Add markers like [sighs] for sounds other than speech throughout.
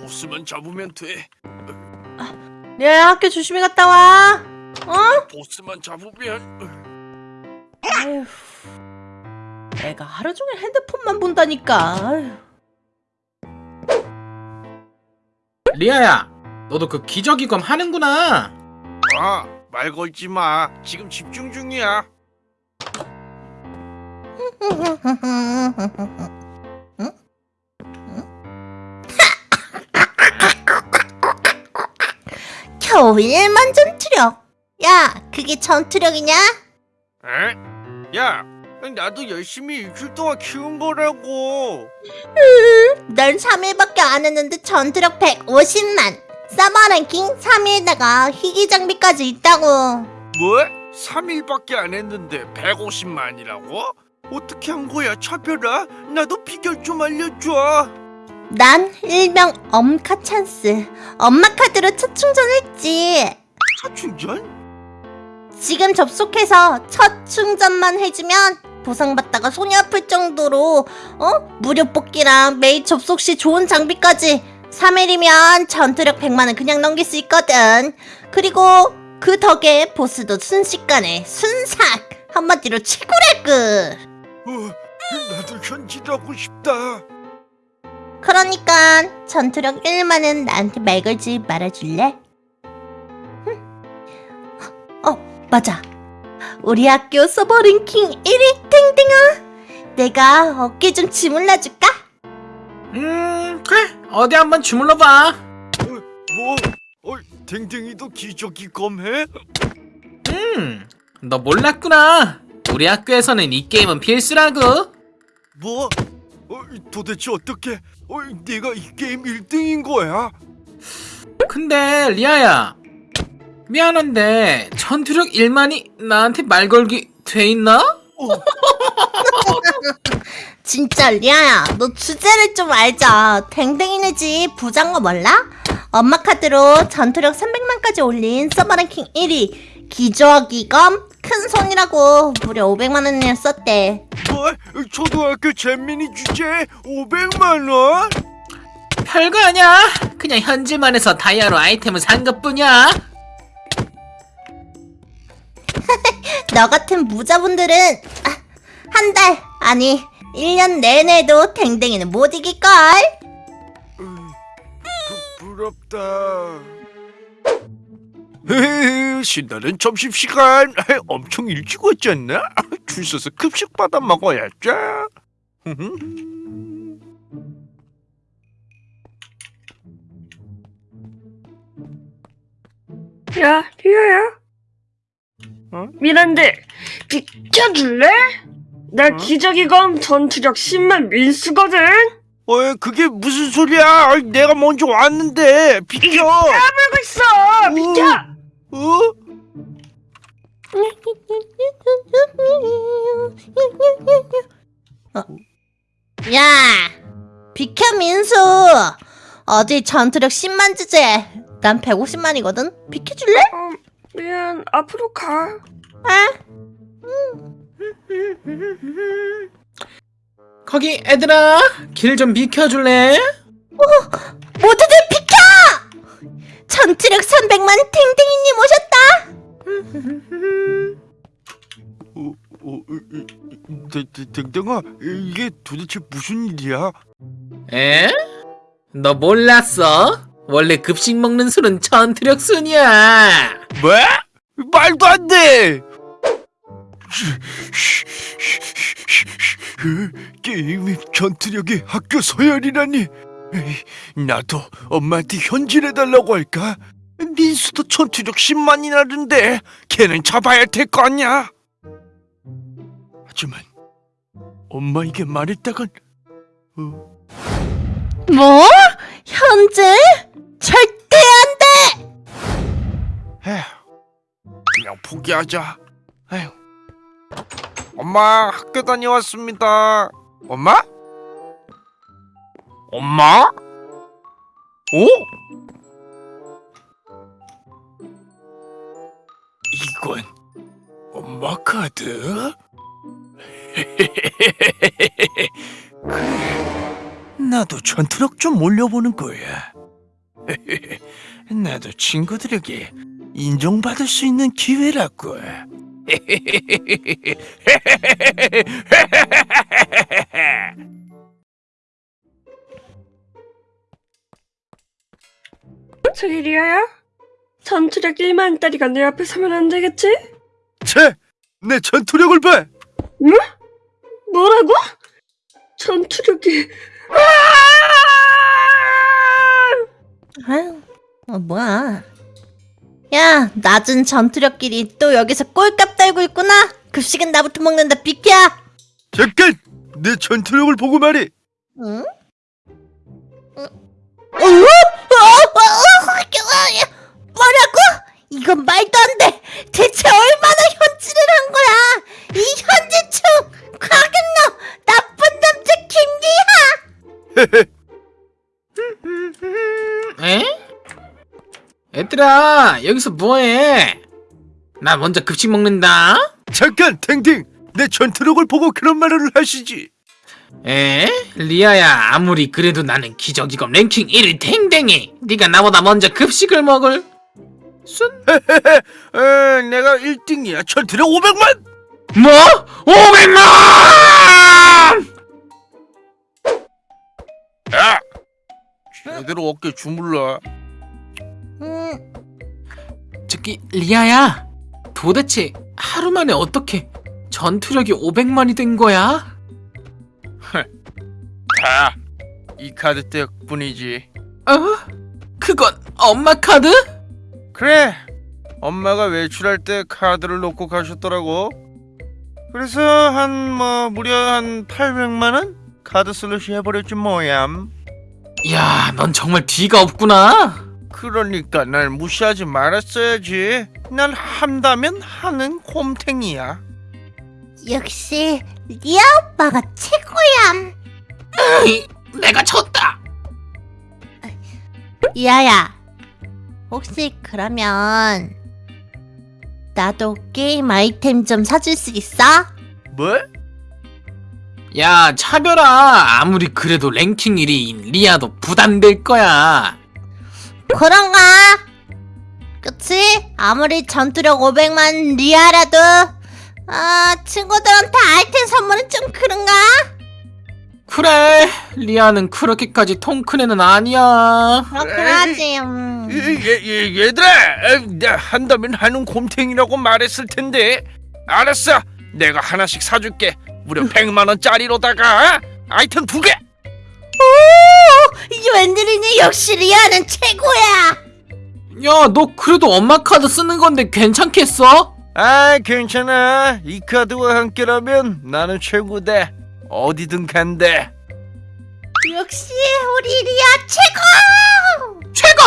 보스만 잡으면 돼. 리아야 학교 조심히 갔다 와. 어? 보스만 잡으면 아휴. 내가 하루 종일 핸드폰만 본다니까. 아휴. 리아야, 너도 그 기저귀검 하는구나. 아, 말 걸지 마. 지금 집중 중이야. [laughs] 겨우 1만 전투력. 야, 그게 전투력이냐? 에? 야, 나도 열심히 일주일 동안 키운 거라고. 넌 3일밖에 안 했는데 전투력 150만. 서버 랭킹 3위에다가 희귀 장비까지 있다고. 뭐? 3일밖에 안 했는데 150만이라고? 어떻게 한 거야, 차별아? 나도 비결 좀 알려줘. 난 일명 엄카 찬스. 엄마 카드로 첫 충전했지. 차 충전? 지금 접속해서 첫 충전만 해주면 보상받다가 손이 아플 정도로 어? 무료 뽑기랑 매일 접속 시 좋은 장비까지 3일이면 전투력 100만은 그냥 넘길 수 있거든 그리고 그 덕에 보스도 순식간에 순삭 한마디로 최고랄그 어, 나도 현질하고 싶다. 그러니까 전투력 1만은 나한테 말 걸지 말아줄래? 흠. 어 맞아 우리 학교 서버 랭킹 1위 탱탱아 내가 어깨 좀 주물러줄까? 음, 그래. 어디 한번 주물러봐. 뭐? 어, 댕댕이도 기저귀 검해? 음, 너 몰랐구나. 우리 학교에서는 이 게임은 필수라고. 뭐? 어, 도대체 어떻게? 어, 내가 이 게임 1등인 거야? 근데 리아야, 미안한데 전투력 1만이 나한테 말 걸기 돼 있나? 어, [laughs] 진짜 리아야 너 주제를 좀 알자 댕댕이네 집 부장거 몰라? 엄마 카드로 전투력 300만까지 올린 서버 랭킹 1위 기저귀검 큰 손이라고 무려 500만원을 썼대 뭐? 초등학교 잼민이 주제 500만 원? 별거 아니야. 그냥 현질만 해서 다이아로 아이템을 산 것뿐이야. [laughs] 너 같은 무자분들은 아, 한달 아니 1년 내내도 댕댕이는 못 이길걸 부, 부럽다. 헤헤, 신나는 점심시간 엄청 일찍 왔지 않나? [laughs] 줄 서서 급식 받아 먹어야죠. [laughs] 야, 리아야. 어? 미란데, 비켜줄래? 나 어? 기저귀검 전투력 10만 민수거든? 어, 그게 무슨 소리야? 내가 먼저 왔는데 비켜. 까불고 있어! 비켜! 어? 야 비켜 민수 어디 전투력 10만 주제 난 150만이거든 비켜줄래? 어, 미안, 앞으로 가. 아 거기 애들아, 길 좀 비켜줄래? 모두들 비켜 전투력 300만 탱 댕댕아, 이게 도대체 무슨 일이야? 에? 너 몰랐어? 원래 급식 먹는 술은 전투력 순이야. 뭐? 말도 안 돼! 게임이 전투력이 학교 서열이라니 나도 엄마한테 현질해달라고 할까? 민수도 전투력 10만이 나는데 걔는 잡아야 될 거 아니야 하지만 엄마에게 말했다간 어, 뭐? 현재? 절대 안 돼 에휴, 그냥 포기하자. 에휴. 엄마, 학교 다녀왔습니다. 엄마? 엄마? 오? 이건 엄마 카드? 그래, 나도 전투력 좀 올려보는 거야. [laughs] 나도 친구들에게 인정받을 수 있는 기회라고. [laughs] 저기 리아야? 전투력 1만 짜리가 내 앞에 서면 안 되겠지? 쟤, 내 전투력을 봐. 뭐라고? 전투력이 아유, 어, 뭐야. 야, 낮은 전투력끼리 또 여기서 꼴값 달고 있구나. 급식은 나부터 먹는다, 비켜! 잠깐, 내 전투력을 보고 말해. 응? 응? 어? 어? 어? 어? 뭐라고? 이건 말도 안 돼. 얘들아 여기서 뭐해? 나 먼저 급식 먹는다. 잠깐, 탱탱, 내 전투력을 보고 그런 말을 하시지. 에? 리아야 아무리 그래도 나는 기적이검 랭킹 1위 탱탱이 네가 나보다 먼저 급식을 먹을 순? 에, 내가 1등이야. 전투력 500만. 뭐? 500만! 야, 제대로 어깨 주물러. 음, 저기 리아야 도대체 하루 만에 어떻게 전투력이 500만이 된 거야? 다, 이 카드 때문이지. 어? 그건 엄마 카드? 그래 엄마가 외출할 때 카드를 놓고 가셨더라고 그래서 한 뭐 무려 한 800만 원 카드 슬러시 해버렸지 뭐얌 야, 넌 정말 뒤가 없구나. 그러니까 날 무시하지 말았어야지 난 한다면 하는 곰탱이야 역시 리아 오빠가 최고야. 으이, 내가 졌다. 이하야, 혹시 그러면 나도 게임 아이템 좀 사줄 수 있어? 뭐? 야, 차별아. 아무리 그래도 랭킹 1위인 리아도 부담될 거야. 그런가? 그치? 아무리 전투력 500만 리아라도 아 친구들한테 아이템 선물은 좀 그런가? 그래, 리아는 그렇게까지 통큰 애는 아니야. 그렇긴 에이. 하지 음. 얘, 얘, 얘들아 에이, 내가 한다면 하는 곰탱이라고 말했을 텐데 알았어 내가 하나씩 사줄게 무려 [laughs] 100만 원짜리로다가 아이템 두개 이게 웬일이니 역시 리아는 최고야 야, 너 그래도 엄마 카드 쓰는 건데 괜찮겠어? 아 괜찮아 이 카드와 함께라면 나는 최고다 어디든 간대 역시 우리 리아 최고 최고!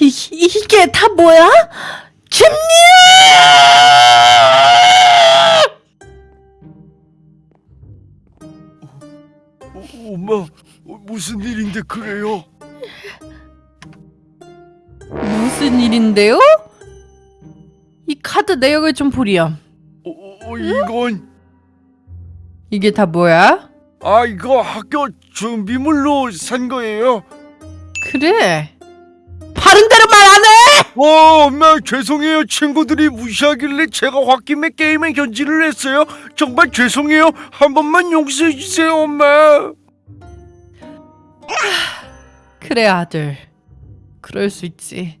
이, 이게 다 뭐야? 김리 엄마 어, 무슨 일인데 그래요? 무슨 일인데요? 이 카드 내역을 좀 보렴. 어, 어, 어, 이건 이게 다 뭐야? 아 이거 학교 준비물로 산 거예요 그래. 바른 대로 말 안 해! 어 엄마 죄송해요 친구들이 무시하길래 제가 홧김에 게임에 견지를 했어요 정말 죄송해요 한 번만 용서해 주세요 엄마 [sighs] 그래 아들. 그럴 수 있지.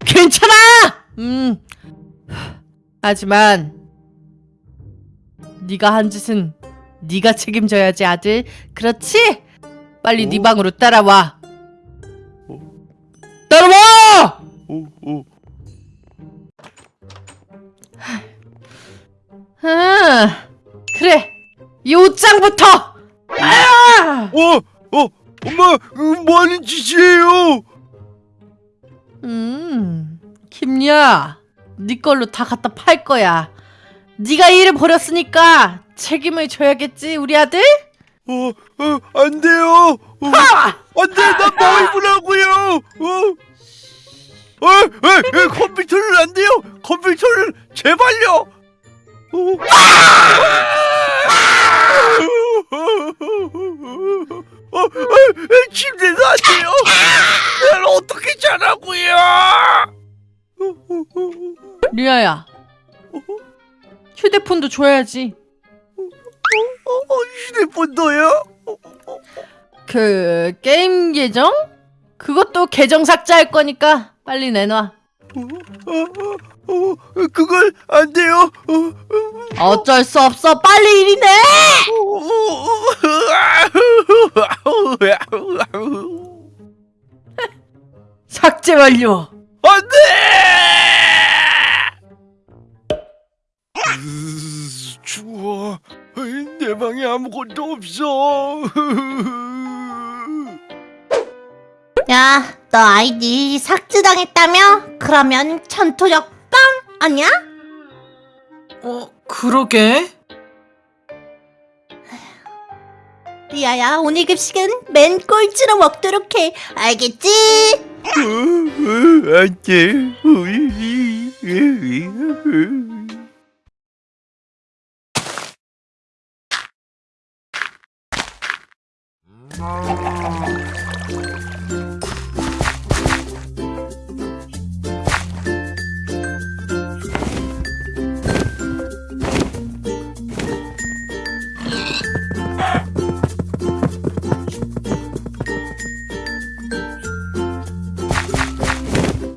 괜찮아! 음. [sighs] 하지만 네가 한 짓은 네가 책임져야지 아들. 그렇지? 빨리 네 오. 방으로 따라와. 오. 따라와! 오, 오. [sighs] 아, 그래. 이 옷장부터. 아! 어, 어, 엄마, 어, 뭐 하는 짓이에요? 음, 김야, 네 걸로 다 갖다 팔 거야. 네가 일을 벌였으니까 책임을 져야겠지, 우리 아들? 어, 어, 안 돼요. 어, 안 돼, 휴대폰도 줘야지. 어, 휴대폰도요? 그 게임 계정? 그것도 계정 삭제할 거니까 빨리 내놔. 어, 어, 어, 그걸 안 돼요. 어, 어, 어쩔 수 없어. 빨리 이리 내. [laughs] 삭제 완료. 없어. 야, 너 아이디 삭제당했다며? 그러면 전투력 빵 아니야? 어, 그러게? 리아야, 오늘 급식은 맨 꼴찌로 먹도록 해. 알겠지? 안돼. Oh.